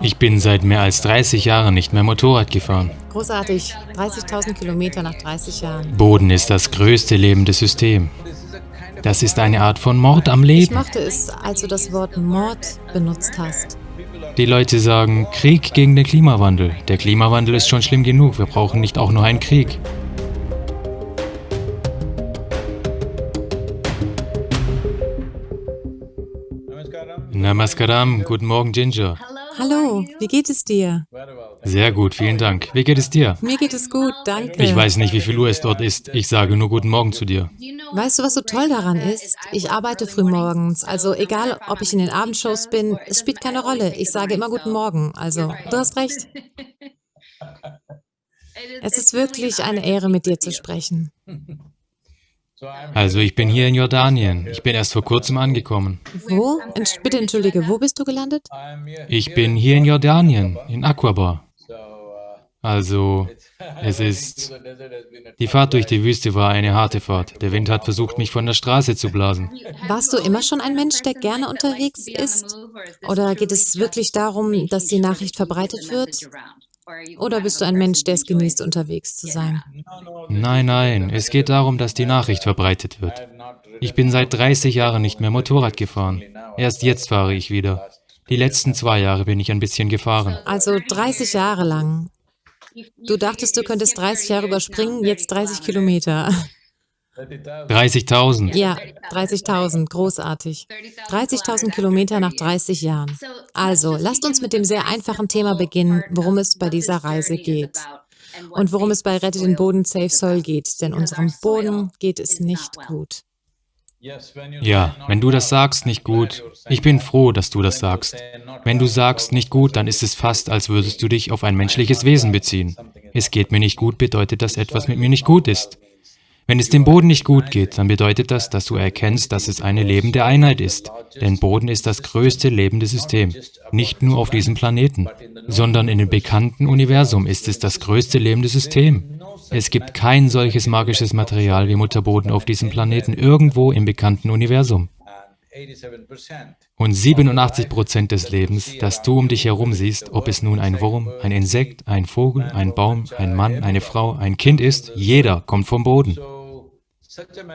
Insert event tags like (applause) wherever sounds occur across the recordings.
Ich bin seit mehr als 30 Jahren nicht mehr Motorrad gefahren. Großartig. 30.000 Kilometer nach 30 Jahren. Boden ist das größte lebende System. Das ist eine Art von Mord am Ich Leben. mochte es, als du das Wort Mord benutzt hast. Die Leute sagen, Krieg gegen den Klimawandel. Der Klimawandel ist schon schlimm genug, wir brauchen nicht auch noch einen Krieg. Namaskaram, guten Morgen Ginger. Hallo, wie geht es dir? Sehr gut, vielen Dank. Wie geht es dir? Mir geht es gut, danke. Ich weiß nicht, wie viel Uhr es dort ist. Ich sage nur guten Morgen zu dir. Weißt du, was so toll daran ist? Ich arbeite frühmorgens, also egal, ob ich in den Abendshows bin, es spielt keine Rolle. Ich sage immer guten Morgen, also du hast recht. (laughs) Es ist wirklich eine Ehre, mit dir zu sprechen. Also ich bin hier in Jordanien. Ich bin erst vor kurzem angekommen. Wo? Entsch bitte entschuldige, wo bist du gelandet? Ich bin hier in Jordanien, in Aqaba. Also, es ist... Die Fahrt durch die Wüste war eine harte Fahrt. Der Wind hat versucht, mich von der Straße zu blasen. Warst du immer schon ein Mensch, der gerne unterwegs ist? Oder geht es wirklich darum, dass die Nachricht verbreitet wird? Oder bist du ein Mensch, der es genießt, unterwegs zu sein? Nein, nein, es geht darum, dass die Nachricht verbreitet wird. Ich bin seit 30 Jahren nicht mehr Motorrad gefahren. Erst jetzt fahre ich wieder. Die letzten zwei Jahre bin ich ein bisschen gefahren. Also 30 Jahre lang. Du dachtest, du könntest 30 Jahre überspringen, jetzt 30 Kilometer. 30.000. Ja, 30.000, großartig. 30.000 Kilometer nach 30 Jahren. Also, lasst uns mit dem sehr einfachen Thema beginnen, worum es bei dieser Reise geht. Und worum es bei Rette den Boden Safe Soil geht, denn unserem Boden geht es nicht gut. Ja, wenn du das sagst, nicht gut. Ich bin froh, dass du das sagst. Wenn du sagst, nicht gut, dann ist es fast, als würdest du dich auf ein menschliches Wesen beziehen. Es geht mir nicht gut, bedeutet, dass etwas mit mir nicht gut ist. Wenn es dem Boden nicht gut geht, dann bedeutet das, dass du erkennst, dass es eine lebende Einheit ist. Denn Boden ist das größte lebende System. Nicht nur auf diesem Planeten, sondern in dem bekannten Universum ist es das größte lebende System. Es gibt kein solches magisches Material wie Mutterboden auf diesem Planeten irgendwo im bekannten Universum. Und 87 Prozent des Lebens, das du um dich herum siehst, ob es nun ein Wurm, ein Insekt, ein Vogel, ein Baum, ein Mann, eine Frau, ein Kind ist, jeder kommt vom Boden.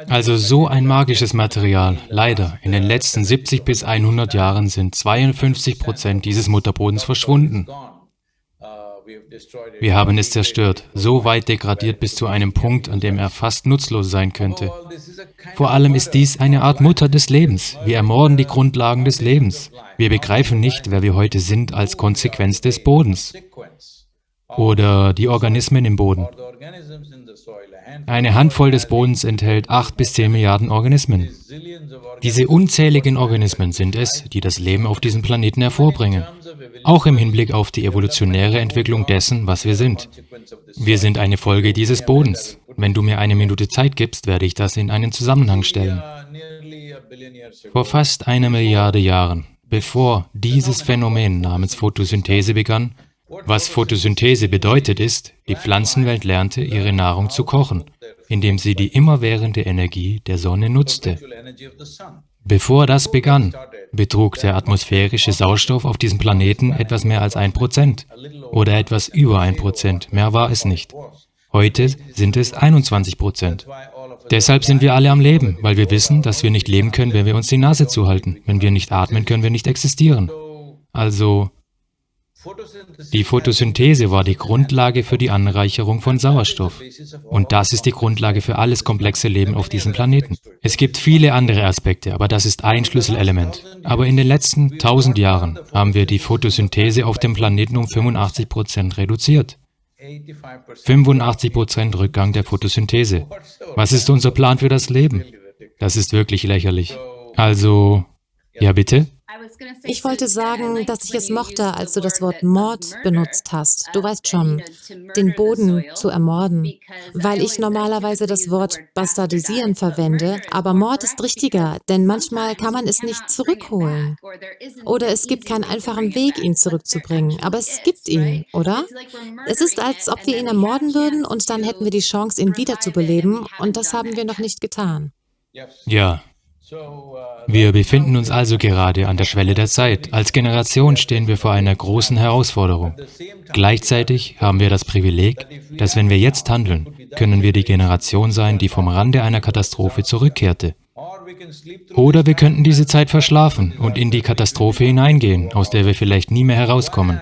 Also so ein magisches Material. Leider, in den letzten 70 bis 100 Jahren sind 52 Prozent dieses Mutterbodens verschwunden. Wir haben es zerstört, so weit degradiert bis zu einem Punkt, an dem er fast nutzlos sein könnte. Vor allem ist dies eine Art Mutter des Lebens. Wir ermorden die Grundlagen des Lebens. Wir begreifen nicht, wer wir heute sind, als Konsequenz des Bodens oder die Organismen im Boden. Eine Handvoll des Bodens enthält 8 bis 10 Milliarden Organismen. Diese unzähligen Organismen sind es, die das Leben auf diesem Planeten hervorbringen, auch im Hinblick auf die evolutionäre Entwicklung dessen, was wir sind. Wir sind eine Folge dieses Bodens. Wenn du mir eine Minute Zeit gibst, werde ich das in einen Zusammenhang stellen. Vor fast einer Milliarde Jahren, bevor dieses Phänomen namens Photosynthese begann, was Photosynthese bedeutet ist, die Pflanzenwelt lernte, ihre Nahrung zu kochen, indem sie die immerwährende Energie der Sonne nutzte. Bevor das begann, betrug der atmosphärische Sauerstoff auf diesem Planeten etwas mehr als ein Prozent oder etwas über ein Prozent, mehr war es nicht. Heute sind es 21 Prozent. Deshalb sind wir alle am Leben, weil wir wissen, dass wir nicht leben können, wenn wir uns die Nase zuhalten. Wenn wir nicht atmen, können wir nicht existieren. Also, die Photosynthese war die Grundlage für die Anreicherung von Sauerstoff. Und das ist die Grundlage für alles komplexe Leben auf diesem Planeten. Es gibt viele andere Aspekte, aber das ist ein Schlüsselelement. Aber in den letzten 1000 Jahren haben wir die Photosynthese auf dem Planeten um 85 Prozent reduziert. 85 Prozent Rückgang der Photosynthese. Was ist unser Plan für das Leben? Das ist wirklich lächerlich. Also, ja bitte? Ich wollte sagen, dass ich es mochte, als du das Wort Mord benutzt hast. Du weißt schon, den Boden zu ermorden, weil ich normalerweise das Wort bastardisieren verwende, aber Mord ist richtiger, denn manchmal kann man es nicht zurückholen. Oder es gibt keinen einfachen Weg, ihn zurückzubringen, aber es gibt ihn, oder? Es ist, als ob wir ihn ermorden würden und dann hätten wir die Chance, ihn wiederzubeleben und das haben wir noch nicht getan. Ja, Wir befinden uns also gerade an der Schwelle der Zeit. Als Generation stehen wir vor einer großen Herausforderung. Gleichzeitig haben wir das Privileg, dass wenn wir jetzt handeln, können wir die Generation sein, die vom Rande einer Katastrophe zurückkehrte. Oder wir könnten diese Zeit verschlafen und in die Katastrophe hineingehen, aus der wir vielleicht nie mehr herauskommen.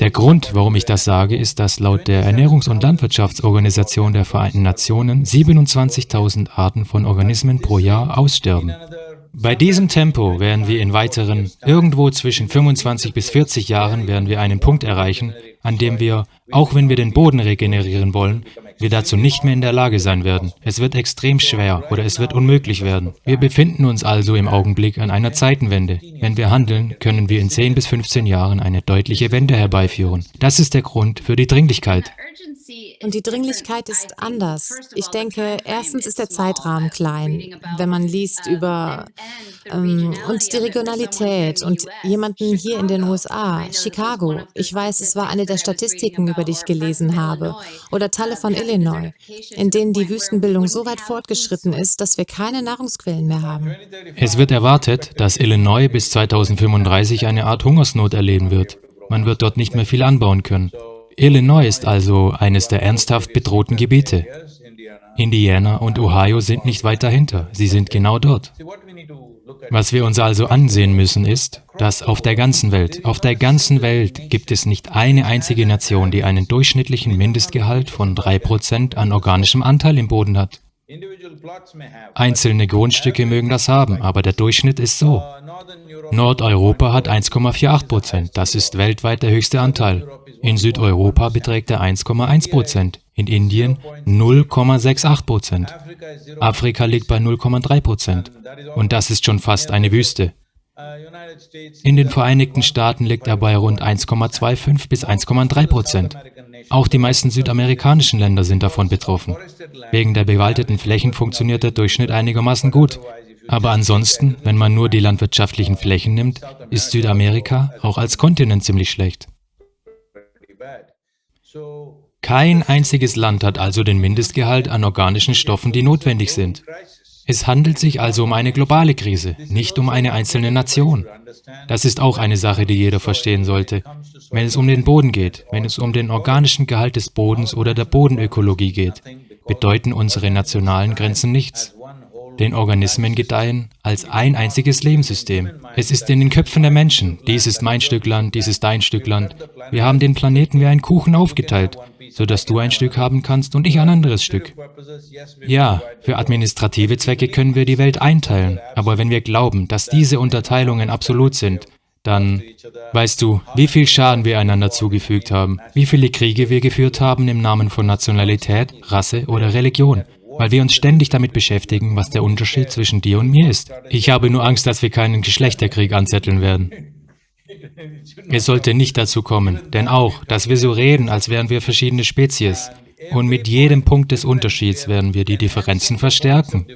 Der Grund, warum ich das sage, ist, dass laut der Ernährungs- und Landwirtschaftsorganisation der Vereinten Nationen 27.000 Arten von Organismen pro Jahr aussterben. Bei diesem Tempo werden wir in weiteren, irgendwo zwischen 25 bis 40 Jahren, werden wir einen Punkt erreichen, an dem wir, auch wenn wir den Boden regenerieren wollen, wir dazu nicht mehr in der Lage sein werden. Es wird extrem schwer oder es wird unmöglich werden. Wir befinden uns also im Augenblick an einer Zeitenwende. Wenn wir handeln, können wir in 10 bis 15 Jahren eine deutliche Wende herbeiführen. Das ist der Grund für die Dringlichkeit. Und die Dringlichkeit ist anders. Ich denke, erstens ist der Zeitrahmen klein, wenn man liest über ähm, und die Regionalität und jemanden hier in den USA, Chicago. Ich weiß, es war eine der Statistiken, über die ich gelesen habe, oder Teile von Illinois, in denen die Wüstenbildung so weit fortgeschritten ist, dass wir keine Nahrungsquellen mehr haben. Es wird erwartet, dass Illinois bis 2035 eine Art Hungersnot erleben wird. Man wird dort nicht mehr viel anbauen können. Illinois ist also eines der ernsthaft bedrohten Gebiete. Indiana und Ohio sind nicht weit dahinter, sie sind genau dort. Was wir uns also ansehen müssen ist, dass auf der ganzen Welt, auf der ganzen Welt gibt es nicht eine einzige Nation, die einen durchschnittlichen Mindestgehalt von 3% an organischem Anteil im Boden hat. Einzelne Grundstücke mögen das haben, aber der Durchschnitt ist so. Nordeuropa hat 1,48 Prozent, das ist weltweit der höchste Anteil. In Südeuropa beträgt er 1,1 Prozent, in Indien 0,68 Prozent. Afrika liegt bei 0,3 Prozent und das ist schon fast eine Wüste. In den Vereinigten Staaten liegt er bei rund 1,25 bis 1,3 Prozent. Auch die meisten südamerikanischen Länder sind davon betroffen. Wegen der bewaldeten Flächen funktioniert der Durchschnitt einigermaßen gut. Aber ansonsten, wenn man nur die landwirtschaftlichen Flächen nimmt, ist Südamerika auch als Kontinent ziemlich schlecht. Kein einziges Land hat also den Mindestgehalt an organischen Stoffen, die notwendig sind. Es handelt sich also um eine globale Krise, nicht um eine einzelne Nation. Das ist auch eine Sache, die jeder verstehen sollte. Wenn es um den Boden geht, wenn es um den organischen Gehalt des Bodens oder der Bodenökologie geht, bedeuten unsere nationalen Grenzen nichts. Den Organismen gedeihen als ein einziges Lebenssystem. Es ist in den Köpfen der Menschen. Dies ist mein Stück Land, dies ist dein Stück Land. Wir haben den Planeten wie einen Kuchen aufgeteilt, sodass du ein Stück haben kannst und ich ein anderes Stück. Ja, für administrative Zwecke können wir die Welt einteilen, aber wenn wir glauben, dass diese Unterteilungen absolut sind, dann weißt du, wie viel Schaden wir einander zugefügt haben, wie viele Kriege wir geführt haben im Namen von Nationalität, Rasse oder Religion, weil wir uns ständig damit beschäftigen, was der Unterschied zwischen dir und mir ist. Ich habe nur Angst, dass wir keinen Geschlechterkrieg anzetteln werden. Es sollte nicht dazu kommen, denn auch, dass wir so reden, als wären wir verschiedene Spezies. Und mit jedem Punkt des Unterschieds werden wir die Differenzen verstärken.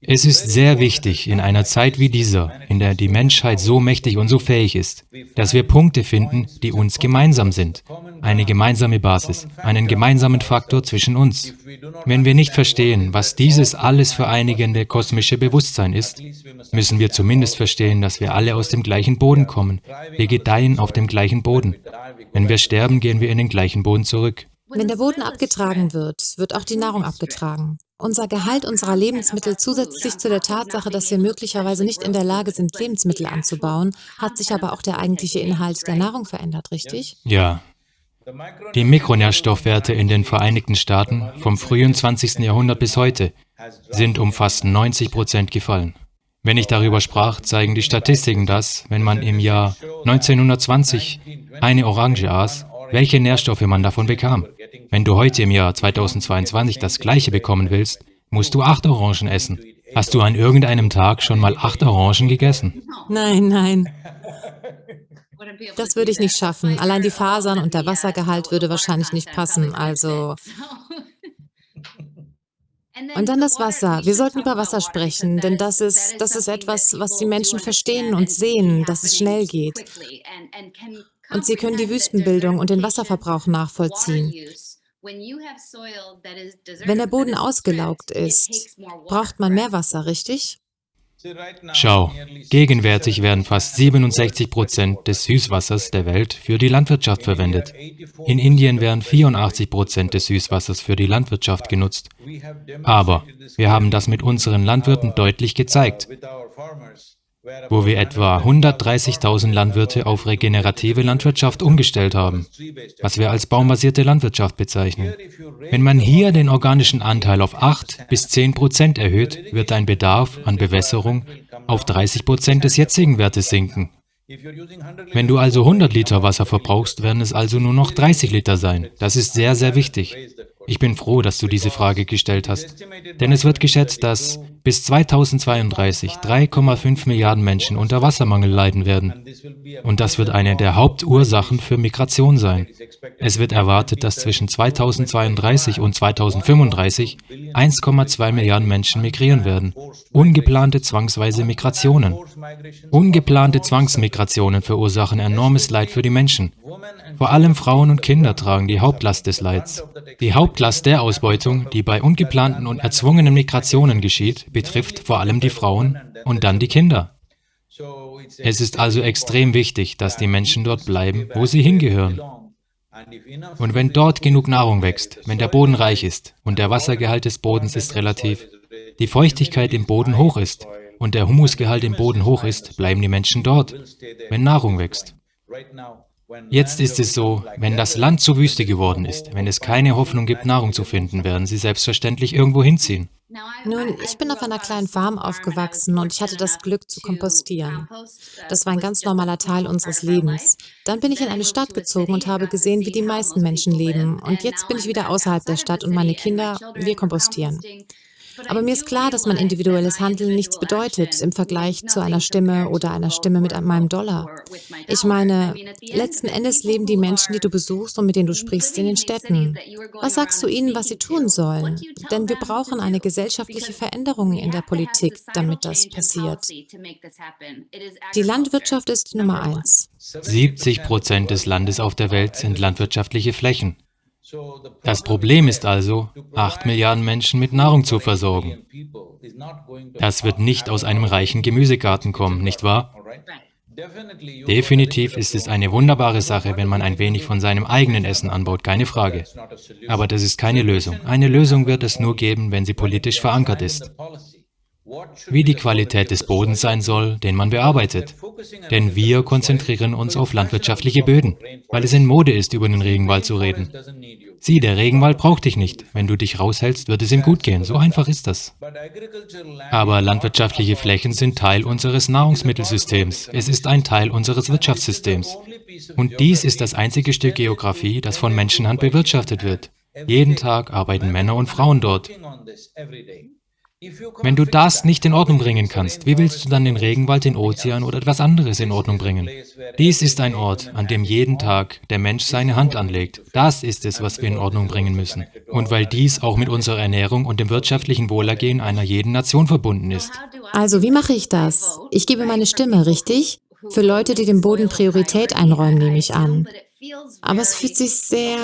Es ist sehr wichtig, in einer Zeit wie dieser, in der die Menschheit so mächtig und so fähig ist, dass wir Punkte finden, die uns gemeinsam sind, eine gemeinsame Basis, einen gemeinsamen Faktor zwischen uns. Wenn wir nicht verstehen, was dieses alles vereinigende kosmische Bewusstsein ist, müssen wir zumindest verstehen, dass wir alle aus dem gleichen Boden kommen. Wir gedeihen auf dem gleichen Boden. Wenn wir sterben, gehen wir in den gleichen Boden zurück. Wenn der Boden abgetragen wird, wird auch die Nahrung abgetragen. Unser Gehalt unserer Lebensmittel zusätzlich zu der Tatsache, dass wir möglicherweise nicht in der Lage sind, Lebensmittel anzubauen, hat sich aber auch der eigentliche Inhalt der Nahrung verändert, richtig? Ja. Die Mikronährstoffwerte in den Vereinigten Staaten vom frühen 20. Jahrhundert bis heute sind um fast 90 Prozent gefallen. Wenn ich darüber sprach, zeigen die Statistiken das, wenn man im Jahr 1920 eine Orange aß, welche Nährstoffe man davon bekam. Wenn du heute im Jahr 2022 das Gleiche bekommen willst, musst du acht Orangen essen. Hast du an irgendeinem Tag schon mal acht Orangen gegessen? Nein, nein. Das würde ich nicht schaffen. Allein die Fasern und der Wassergehalt würde wahrscheinlich nicht passen, also... Und dann das Wasser. Wir sollten über Wasser sprechen, denn das ist, das ist etwas, was die Menschen verstehen und sehen, dass es schnell geht. Und sie können die Wüstenbildung und den Wasserverbrauch nachvollziehen. Wenn der Boden ausgelaugt ist, braucht man mehr Wasser, richtig? Schau, gegenwärtig werden fast 67 Prozent des Süßwassers der Welt für die Landwirtschaft verwendet. In Indien werden 84 Prozent des Süßwassers für die Landwirtschaft genutzt. Aber wir haben das mit unseren Landwirten deutlich gezeigt wo wir etwa 130.000 Landwirte auf regenerative Landwirtschaft umgestellt haben, was wir als baumbasierte Landwirtschaft bezeichnen. Wenn man hier den organischen Anteil auf 8 bis 10 Prozent erhöht, wird dein Bedarf an Bewässerung auf 30 Prozent des jetzigen Wertes sinken. Wenn du also 100 Liter Wasser verbrauchst, werden es also nur noch 30 Liter sein. Das ist sehr, sehr wichtig. Ich bin froh, dass du diese Frage gestellt hast, denn es wird geschätzt, dass bis 2032 3,5 Milliarden Menschen unter Wassermangel leiden werden. Und das wird eine der Hauptursachen für Migration sein. Es wird erwartet, dass zwischen 2032 und 2035 1,2 Milliarden Menschen migrieren werden. Ungeplante zwangsweise Migrationen. Ungeplante Zwangsmigrationen verursachen enormes Leid für die Menschen. Vor allem Frauen und Kinder tragen die Hauptlast des Leids. Die Hauptlast der Ausbeutung, die bei ungeplanten und erzwungenen Migrationen geschieht, betrifft vor allem die Frauen und dann die Kinder. Es ist also extrem wichtig, dass die Menschen dort bleiben, wo sie hingehören. Und wenn dort genug Nahrung wächst, wenn der Boden reich ist und der Wassergehalt des Bodens ist relativ, die Feuchtigkeit im Boden hoch ist und der Humusgehalt im Boden hoch ist, bleiben die Menschen dort, wenn Nahrung wächst. Jetzt ist es so, wenn das Land zur Wüste geworden ist, wenn es keine Hoffnung gibt, Nahrung zu finden, werden sie selbstverständlich irgendwo hinziehen. Nun, ich bin auf einer kleinen Farm aufgewachsen und ich hatte das Glück zu kompostieren. Das war ein ganz normaler Teil unseres Lebens. Dann bin ich in eine Stadt gezogen und habe gesehen, wie die meisten Menschen leben. Und jetzt bin ich wieder außerhalb der Stadt und meine Kinder, wir kompostieren. Aber mir ist klar, dass mein individuelles Handeln nichts bedeutet im Vergleich zu einer Stimme oder einer Stimme mit meinem Dollar. Ich meine, letzten Endes leben die Menschen, die du besuchst und mit denen du sprichst, in den Städten. Was sagst du ihnen, was sie tun sollen? Denn wir brauchen eine gesellschaftliche Veränderung in der Politik, damit das passiert. Die Landwirtschaft ist Nummer eins. 70 Prozent des Landes auf der Welt sind landwirtschaftliche Flächen. Das Problem ist also, 8 Milliarden Menschen mit Nahrung zu versorgen. Das wird nicht aus einem reichen Gemüsegarten kommen, nicht wahr? Definitiv ist es eine wunderbare Sache, wenn man ein wenig von seinem eigenen Essen anbaut, keine Frage. Aber das ist keine Lösung. Eine Lösung wird es nur geben, wenn sie politisch verankert ist wie die Qualität des Bodens sein soll, den man bearbeitet. Denn wir konzentrieren uns auf landwirtschaftliche Böden, weil es in Mode ist, über den Regenwald zu reden. Sieh, der Regenwald braucht dich nicht. Wenn du dich raushältst, wird es ihm gut gehen. So einfach ist das. Aber landwirtschaftliche Flächen sind Teil unseres Nahrungsmittelsystems. Es ist ein Teil unseres Wirtschaftssystems. Und dies ist das einzige Stück Geografie, das von Menschenhand bewirtschaftet wird. Jeden Tag arbeiten Männer und Frauen dort. Wenn du das nicht in Ordnung bringen kannst, wie willst du dann den Regenwald, den Ozean oder etwas anderes in Ordnung bringen? Dies ist ein Ort, an dem jeden Tag der Mensch seine Hand anlegt. Das ist es, was wir in Ordnung bringen müssen. Und weil dies auch mit unserer Ernährung und dem wirtschaftlichen Wohlergehen einer jeden Nation verbunden ist. Also wie mache ich das? Ich gebe meine Stimme, richtig? Für Leute, die dem Boden Priorität einräumen, nehme ich an. Aber es fühlt sich sehr...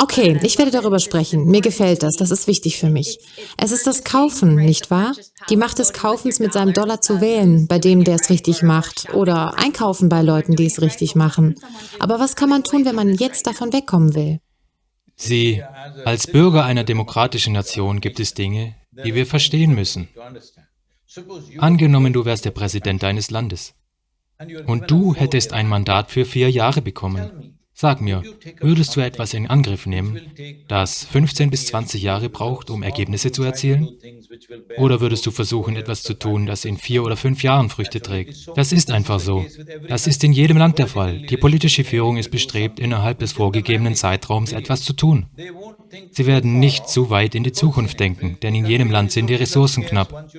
Okay, ich werde darüber sprechen. Mir gefällt das, das ist wichtig für mich. Es ist das Kaufen, nicht wahr? Die Macht des Kaufens mit seinem Dollar zu wählen, bei dem, der es richtig macht. Oder einkaufen bei Leuten, die es richtig machen. Aber was kann man tun, wenn man jetzt davon wegkommen will? Sie, als Bürger einer demokratischen Nation gibt es Dinge, die wir verstehen müssen. Angenommen, du wärst der Präsident deines Landes und du hättest ein Mandat für vier Jahre bekommen. Sag mir, würdest du etwas in Angriff nehmen, das 15 bis 20 Jahre braucht, um Ergebnisse zu erzielen? Oder würdest du versuchen, etwas zu tun, das in vier oder fünf Jahren Früchte trägt? Das ist einfach so. Das ist in jedem Land der Fall. Die politische Führung ist bestrebt, innerhalb des vorgegebenen Zeitraums etwas zu tun. Sie werden nicht zu weit in die Zukunft denken, denn in jedem Land sind die Ressourcen knapp.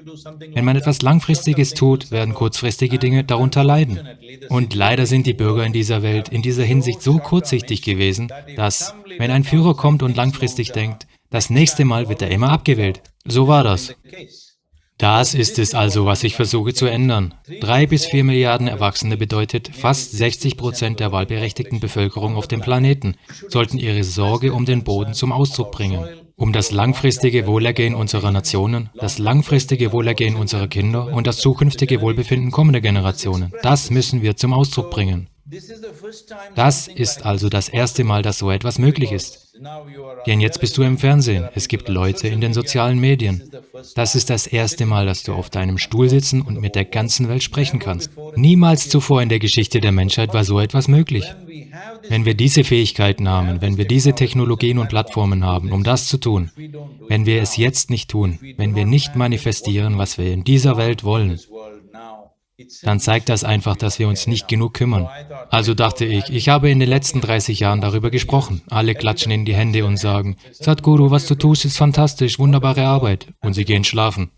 Wenn man etwas Langfristiges tut, werden kurzfristige Dinge darunter leiden. Und leider sind die Bürger in dieser Welt in dieser Hinsicht so kurzsichtig gewesen, dass, wenn ein Führer kommt und langfristig denkt, das nächste Mal wird er immer abgewählt. So war das. Das ist es also, was ich versuche zu ändern. Drei bis vier Milliarden Erwachsene bedeutet, fast 60 Prozent der wahlberechtigten Bevölkerung auf dem Planeten sollten ihre Sorge um den Boden zum Ausdruck bringen. um das langfristige Wohlergehen unserer Nationen, das langfristige Wohlergehen unserer Kinder und das zukünftige Wohlbefinden kommender Generationen. Das müssen wir zum Ausdruck bringen. Das ist also das erste Mal, dass so etwas möglich ist. Denn jetzt bist du im Fernsehen, es gibt Leute in den sozialen Medien. Das ist das erste Mal, dass du auf deinem Stuhl sitzen und mit der ganzen Welt sprechen kannst. Niemals zuvor in der Geschichte der Menschheit war so etwas möglich. Wenn wir diese Fähigkeiten haben, wenn wir diese Technologien und Plattformen haben, um das zu tun, wenn wir es jetzt nicht tun, wenn wir nicht manifestieren, was wir in dieser Welt wollen, dann zeigt das einfach, dass wir uns nicht genug kümmern. Also dachte ich, ich habe in den letzten 30 Jahren darüber gesprochen. Alle klatschen in die Hände und sagen, Sadhguru, was du tust, ist fantastisch, wunderbare Arbeit. Und sie gehen schlafen.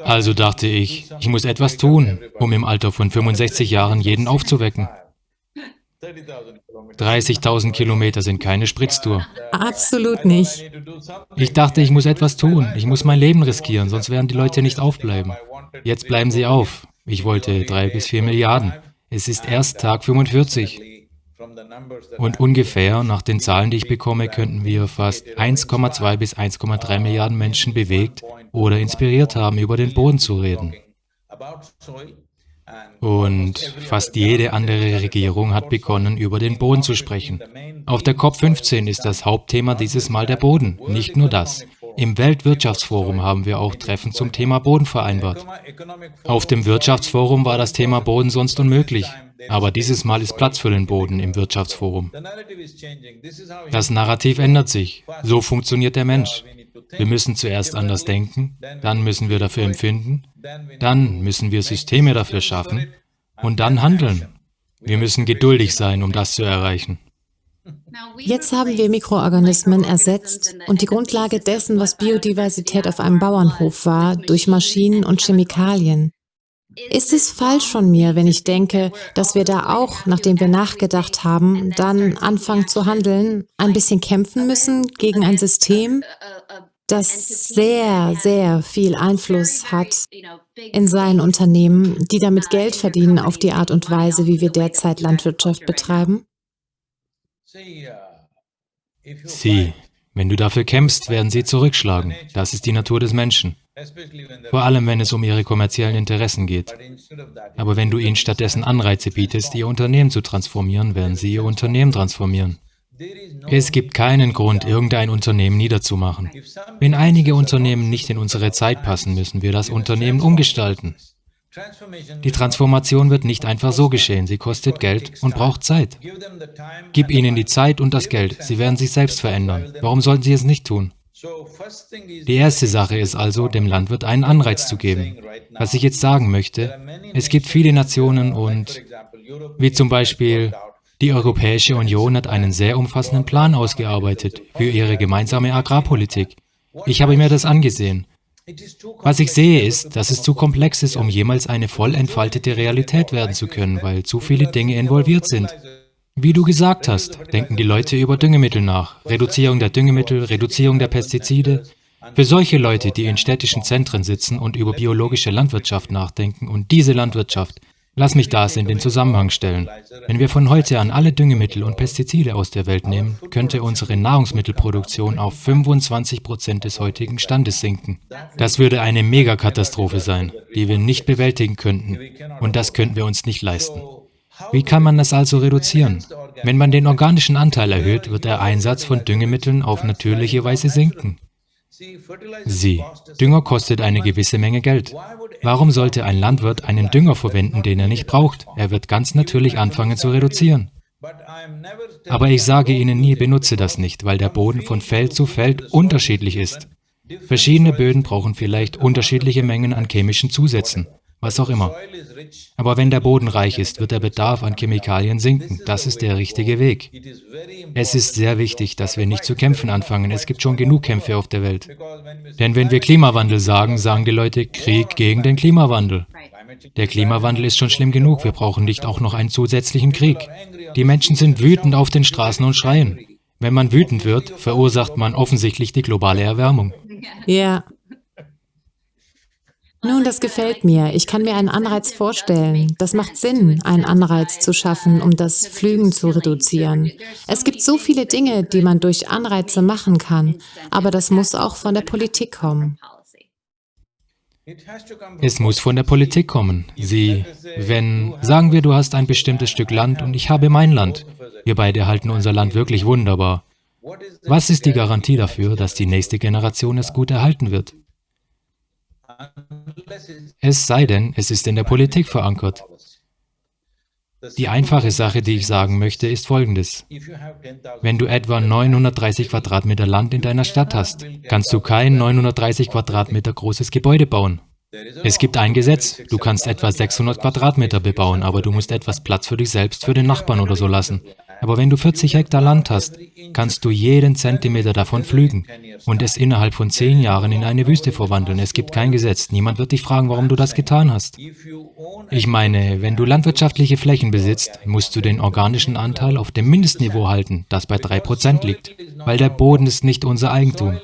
Also dachte ich, ich muss etwas tun, um im Alter von 65 Jahren jeden aufzuwecken. 30.000 Kilometer sind keine Spritztour. Absolut nicht. Ich dachte, ich muss etwas tun. Ich muss mein Leben riskieren, sonst werden die Leute nicht aufbleiben. Jetzt bleiben sie auf. Ich wollte drei bis vier Milliarden. Es ist erst Tag 45. Und ungefähr, nach den Zahlen, die ich bekomme, könnten wir fast 1,2 bis 1,3 Milliarden Menschen bewegt oder inspiriert haben, über den Boden zu reden. Und fast jede andere Regierung hat begonnen, über den Boden zu sprechen. Auf der COP15 ist das Hauptthema dieses Mal der Boden, nicht nur das. Im Weltwirtschaftsforum haben wir auch Treffen zum Thema Boden vereinbart. Auf dem Wirtschaftsforum war das Thema Boden sonst unmöglich, aber dieses Mal ist Platz für den Boden im Wirtschaftsforum. Das Narrativ ändert sich. So funktioniert der Mensch. Wir müssen zuerst anders denken, dann müssen wir dafür empfinden, dann müssen wir Systeme dafür schaffen und dann handeln. Wir müssen geduldig sein, um das zu erreichen. Jetzt haben wir Mikroorganismen ersetzt und die Grundlage dessen, was Biodiversität auf einem Bauernhof war, durch Maschinen und Chemikalien. Ist es falsch von mir, wenn ich denke, dass wir da auch, nachdem wir nachgedacht haben, dann anfangen zu handeln, ein bisschen kämpfen müssen gegen ein System, das sehr, sehr viel Einfluss hat in seinen Unternehmen, die damit Geld verdienen auf die Art und Weise, wie wir derzeit Landwirtschaft betreiben? Sie, wenn du dafür kämpfst, werden sie zurückschlagen. Das ist die Natur des Menschen. Vor allem, wenn es um ihre kommerziellen Interessen geht. Aber wenn du ihnen stattdessen Anreize bietest, ihr Unternehmen zu transformieren, werden sie ihr Unternehmen transformieren. Es gibt keinen Grund, irgendein Unternehmen niederzumachen. Wenn einige Unternehmen nicht in unsere Zeit passen, müssen wir das Unternehmen umgestalten. Die Transformation wird nicht einfach so geschehen, sie kostet Geld und braucht Zeit. Gib ihnen die Zeit und das Geld, sie werden sich selbst verändern. Warum sollten sie es nicht tun? Die erste Sache ist also, dem Landwirt einen Anreiz zu geben. Was ich jetzt sagen möchte, es gibt viele Nationen und, wie zum Beispiel, die Europäische Union hat einen sehr umfassenden Plan ausgearbeitet für ihre gemeinsame Agrarpolitik. Ich habe mir das angesehen. Was ich sehe ist, dass es zu komplex ist, um jemals eine voll entfaltete Realität werden zu können, weil zu viele Dinge involviert sind. Wie du gesagt hast, denken die Leute über Düngemittel nach, Reduzierung der Düngemittel, Reduzierung der Pestizide. Für solche Leute, die in städtischen Zentren sitzen und über biologische Landwirtschaft nachdenken und diese Landwirtschaft Lass mich das in den Zusammenhang stellen. Wenn wir von heute an alle Düngemittel und Pestizide aus der Welt nehmen, könnte unsere Nahrungsmittelproduktion auf 25 Prozent des heutigen Standes sinken. Das würde eine Megakatastrophe sein, die wir nicht bewältigen könnten. Und das könnten wir uns nicht leisten. Wie kann man das also reduzieren? Wenn man den organischen Anteil erhöht, wird der Einsatz von Düngemitteln auf natürliche Weise sinken. Sie, Dünger kostet eine gewisse Menge Geld. Warum sollte ein Landwirt einen Dünger verwenden, den er nicht braucht? Er wird ganz natürlich anfangen zu reduzieren. Aber ich sage Ihnen nie, benutze das nicht, weil der Boden von Feld zu Feld unterschiedlich ist. Verschiedene Böden brauchen vielleicht unterschiedliche Mengen an chemischen Zusätzen was auch immer. Aber wenn der Boden reich ist, wird der Bedarf an Chemikalien sinken. Das ist der richtige Weg. Es ist sehr wichtig, dass wir nicht zu kämpfen anfangen. Es gibt schon genug Kämpfe auf der Welt. Denn wenn wir Klimawandel sagen, sagen die Leute Krieg gegen den Klimawandel. Der Klimawandel ist schon schlimm genug, wir brauchen nicht auch noch einen zusätzlichen Krieg. Die Menschen sind wütend auf den Straßen und schreien. Wenn man wütend wird, verursacht man offensichtlich die globale Erwärmung. Ja. Nun, das gefällt mir. Ich kann mir einen Anreiz vorstellen. Das macht Sinn, einen Anreiz zu schaffen, um das Flügen zu reduzieren. Es gibt so viele Dinge, die man durch Anreize machen kann, aber das muss auch von der Politik kommen. Es muss von der Politik kommen. Sie, wenn, sagen wir, du hast ein bestimmtes Stück Land und ich habe mein Land. Wir beide halten unser Land wirklich wunderbar. Was ist die Garantie dafür, dass die nächste Generation es gut erhalten wird? Es sei denn, es ist in der Politik verankert. Die einfache Sache, die ich sagen möchte, ist folgendes. Wenn du etwa 930 Quadratmeter Land in deiner Stadt hast, kannst du kein 930 Quadratmeter großes Gebäude bauen. Es gibt ein Gesetz, du kannst etwa 600 Quadratmeter bebauen, aber du musst etwas Platz für dich selbst, für den Nachbarn oder so lassen. Aber wenn du 40 Hektar Land hast, kannst du jeden Zentimeter davon pflügen und es innerhalb von zehn Jahren in eine Wüste verwandeln. Es gibt kein Gesetz. Niemand wird dich fragen, warum du das getan hast. Ich meine, wenn du landwirtschaftliche Flächen besitzt, musst du den organischen Anteil auf dem Mindestniveau halten, das bei 3% liegt, weil der Boden ist nicht unser Eigentum.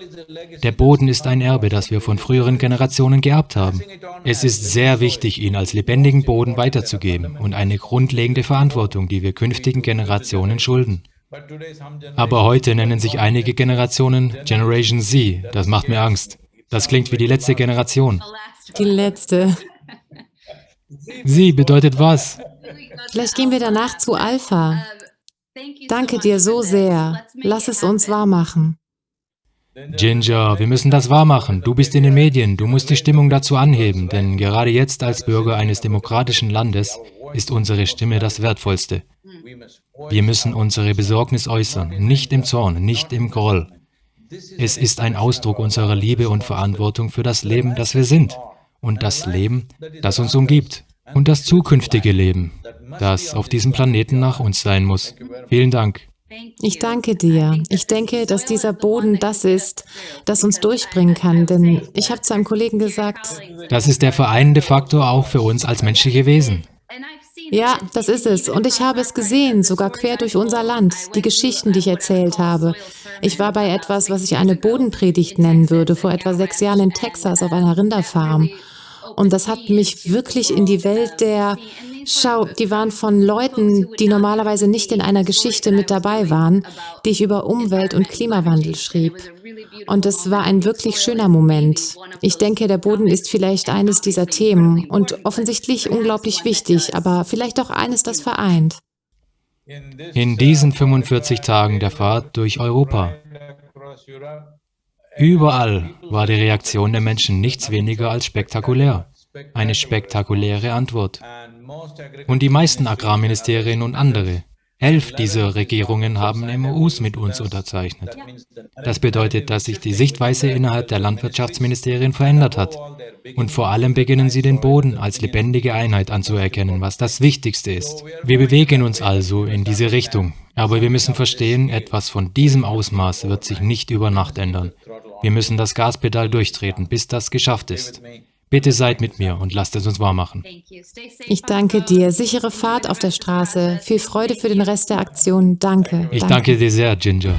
Der Boden ist ein Erbe, das wir von früheren Generationen geerbt haben. Es ist sehr wichtig, ihn als lebendigen Boden weiterzugeben und eine grundlegende Verantwortung, die wir künftigen Generationen schulden. Aber heute nennen sich einige Generationen Generation Z. Das macht mir Angst. Das klingt wie die letzte Generation. Die letzte. Sie bedeutet was? Vielleicht gehen wir danach zu Alpha. Danke dir so sehr. Lass es uns wahr machen. Ginger, wir müssen das wahrmachen. Du bist in den Medien, du musst die Stimmung dazu anheben, denn gerade jetzt als Bürger eines demokratischen Landes ist unsere Stimme das Wertvollste. Wir müssen unsere Besorgnis äußern, nicht im Zorn, nicht im Groll. Es ist ein Ausdruck unserer Liebe und Verantwortung für das Leben, das wir sind und das Leben, das uns umgibt und das zukünftige Leben, das auf diesem Planeten nach uns sein muss. Vielen Dank. Ich danke dir. Ich denke, dass dieser Boden das ist, das uns durchbringen kann, denn ich habe zu einem Kollegen gesagt, das ist der vereinende Faktor auch für uns als menschliche Wesen. Ja, das ist es. Und ich habe es gesehen, sogar quer durch unser Land, die Geschichten, die ich erzählt habe. Ich war bei etwas, was ich eine Bodenpredigt nennen würde, vor etwa sechs Jahren in Texas auf einer Rinderfarm. Und das hat mich wirklich in die Welt der Schau, die waren von Leuten, die normalerweise nicht in einer Geschichte mit dabei waren, die ich über Umwelt und Klimawandel schrieb. Und es war ein wirklich schöner Moment. Ich denke, der Boden ist vielleicht eines dieser Themen und offensichtlich unglaublich wichtig, aber vielleicht auch eines, das vereint. In diesen 45 Tagen der Fahrt durch Europa, überall war die Reaktion der Menschen nichts weniger als spektakulär. Eine spektakuläre Antwort. Und die meisten Agrarministerien und andere, elf dieser Regierungen haben MOUs mit uns unterzeichnet. Das bedeutet, dass sich die Sichtweise innerhalb der Landwirtschaftsministerien verändert hat. Und vor allem beginnen sie den Boden als lebendige Einheit anzuerkennen, was das Wichtigste ist. Wir bewegen uns also in diese Richtung. Aber wir müssen verstehen, etwas von diesem Ausmaß wird sich nicht über Nacht ändern. Wir müssen das Gaspedal durchtreten, bis das geschafft ist. Bitte seid mit mir und lasst es uns wahr machen. Ich danke dir. Sichere Fahrt auf der Straße. Viel Freude für den Rest der Aktion. Danke. Ich danke, danke dir sehr, Ginger.